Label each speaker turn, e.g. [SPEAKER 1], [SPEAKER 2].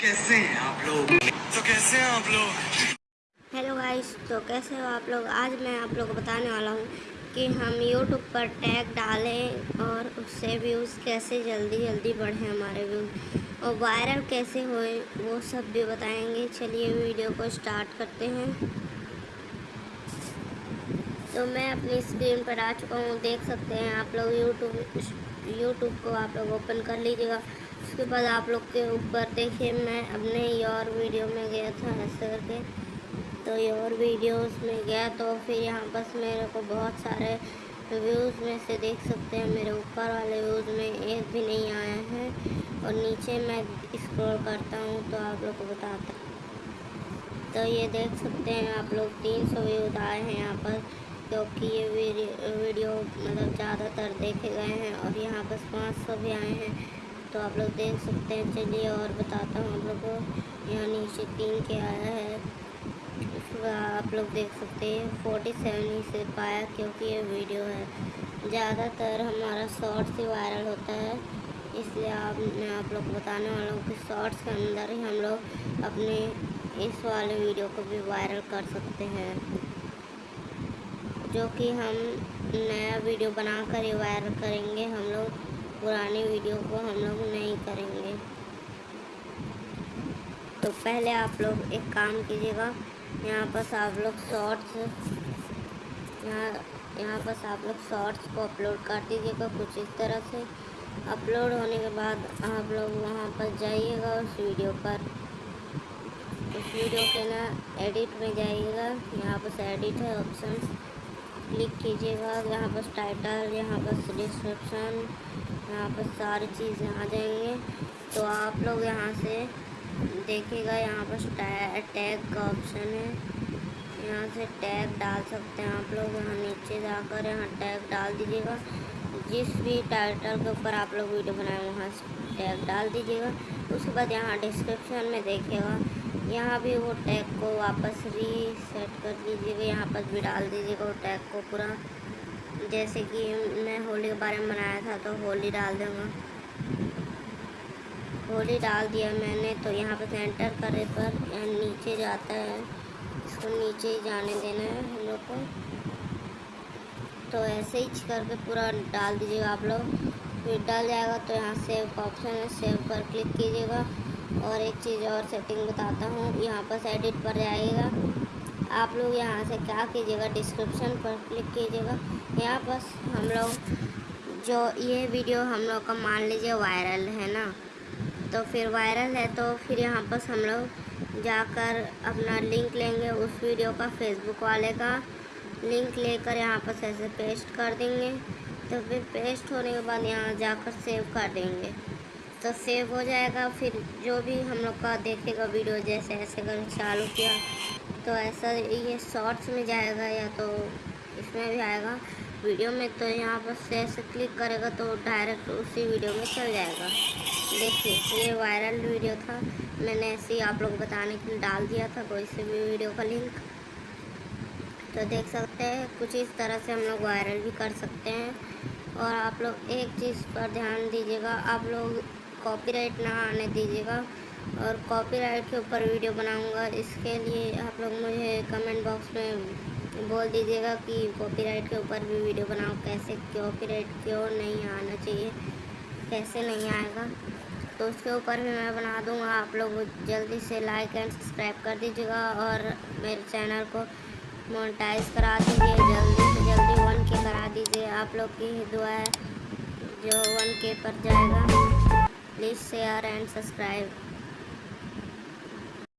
[SPEAKER 1] कैसे हैं आप लोग? तो कैसे हैं आप लोग?
[SPEAKER 2] हेलो गाइस तो कैसे हो आप लोग? आज मैं आप लोग को बताने वाला हूँ कि हम यूट्यूब पर टैग डालें और उससे व्यूज़ कैसे जल्दी जल्दी बढ़ें हमारे व्यूज़ और वायरल कैसे होए, वो सब भी बताएँगे। चलिए वीडियो को स्टार्ट करते हैं। तो मैं अपनी स्क्रीन पर आ चुका हूँ, देख सकते हैं आप लोग यूट्यूब यूट्यूब को आप लोग ओपन कर लीजिएगा। उसके बाद आप लोग के ऊपर देखिए, मैं अपने योर वीडियो में गया था ऐसे करके तो योर वीडियोस में गया तो फिर यहाँ बस मेरे को बहुत सारे व्यूज़ में से देख सकते हैं। मेरे ऊपर वाले व्यूज़ में एक भी नहीं आया है। और नीचे मैं स्क्रॉल करता हूँ तो आप लोग को बताता तो ये देख सकते हैं आप लोग, तीन सौ व्यूज़ आए हैं यहाँ पर। क्योंकि ये वीडियो मतलब ज़्यादातर देखे गए हैं और यहाँ बस पाँच सौ भी आए हैं। तो आप लोग देख सकते हैं, चलिए और बताता हूँ आप लोग को। यहाँ नीचे तीन के आया है। आप लोग देख सकते हैं, फोर्टी सेवन ही से पाया क्योंकि ये वीडियो है। ज़्यादातर हमारा शॉर्ट्स ही वायरल होता है, इसलिए आप, मैं आप लोग को बताने वाला हूँ कि शॉर्ट्स के अंदर ही हम लोग अपने इस वाले वीडियो को भी वायरल कर सकते हैं। जो कि हम नया वीडियो बनाकर ही वायरल करेंगे। हम लोग पुराने वीडियो को हम लोग नहीं करेंगे। तो पहले आप लोग एक काम कीजिएगा। यहाँ पर आप लोग शॉर्ट्स यहाँ यहाँ पर आप लोग शॉर्ट्स को अपलोड कर दीजिएगा कुछ इस तरह से। अपलोड होने के बाद आप लोग वहाँ पर जाइएगा उस वीडियो पर। उस वीडियो के ना एडिट में जाइएगा। यहाँ पर एडिट है ऑप्शन क्लिक कीजिएगा, यहाँ पर टाइटल यहाँ पर डिस्क्रिप्शन यहाँ पर सारी चीज़ें आ जाएँगे। तो आप लोग यहाँ से देखिएगा, यहाँ पर टैग का ऑप्शन है। यहाँ से टैग डाल सकते हैं आप लोग, यहाँ नीचे जाकर यहाँ टैग डाल दीजिएगा। जिस भी टाइटल के ऊपर आप लोग वीडियो बनाए, वहाँ से टैग डाल दीजिएगा। उसके बाद यहाँ डिस्क्रिप्शन में देखिएगा यहाँ भी वो टैग को वापस रीसेट कर दीजिएगा। यहाँ पर भी डाल दीजिएगा वो टैग को पूरा। जैसे कि मैं होली के बारे में बनाया था तो होली डाल दूँगा। होली डाल दिया मैंने तो यहाँ पर सेंटर करे पर नीचे जाता है। इसको नीचे ही जाने देना है हम लोग को। तो ऐसे ही करके पूरा डाल दीजिएगा आप लोग। फिर डाल जाएगा तो यहाँ सेव का ऑप्शन है। सेव पर क्लिक कीजिएगा। और एक चीज़ और सेटिंग बताता हूँ, यहाँ पर एडिट पर जाइएगा। आप लोग यहाँ से क्या कीजिएगा डिस्क्रिप्शन पर क्लिक कीजिएगा। यहाँ पर हम लोग जो ये वीडियो हम लोग का मान लीजिए वायरल है ना तो फिर वायरल है तो फिर यहाँ पर हम लोग जाकर अपना लिंक लेंगे उस वीडियो का फेसबुक वाले का। लिंक लेकर यहाँ पर ऐसे पेस्ट कर देंगे तो फिर पेस्ट होने के बाद यहाँ जाकर सेव कर देंगे। तो सेव हो जाएगा। फिर जो भी हम लोग का देखेगा वीडियो जैसे ऐसे अगर चालू किया तो ऐसा ये शॉर्ट्स में जाएगा या तो इसमें भी आएगा। वीडियो में तो यहाँ पर से ऐसे क्लिक करेगा तो डायरेक्ट उसी वीडियो में चल जाएगा। देखिए, ये वायरल वीडियो था। मैंने ऐसे ही आप लोग बताने के लिए डाल दिया था, कोई से भी वीडियो का लिंक तो देख सकते हैं, कुछ इस तरह से हम लोग वायरल भी कर सकते हैं। और आप लोग एक चीज़ पर ध्यान दीजिएगा, आप लोग कॉपीराइट ना आने दीजिएगा और कॉपीराइट के ऊपर वीडियो बनाऊँगा। इसके लिए आप लोग मुझे कमेंट बॉक्स में बोल दीजिएगा कि कॉपीराइट के ऊपर भी वीडियो बनाओ। कैसे कॉपीराइट क्यों नहीं आना चाहिए? कैसे नहीं आएगा? तो उसके ऊपर भी मैं बना दूँगा। आप लोग जल्दी से लाइक एंड सब्सक्राइब कर दीजिएगा और मेरे चैनल को मोनेटाइज करा दीजिए। जल्दी से जल्दी वन के करा दीजिए। आप लोग की दुआ है जो वन के पर जाएगा। Please share and subscribe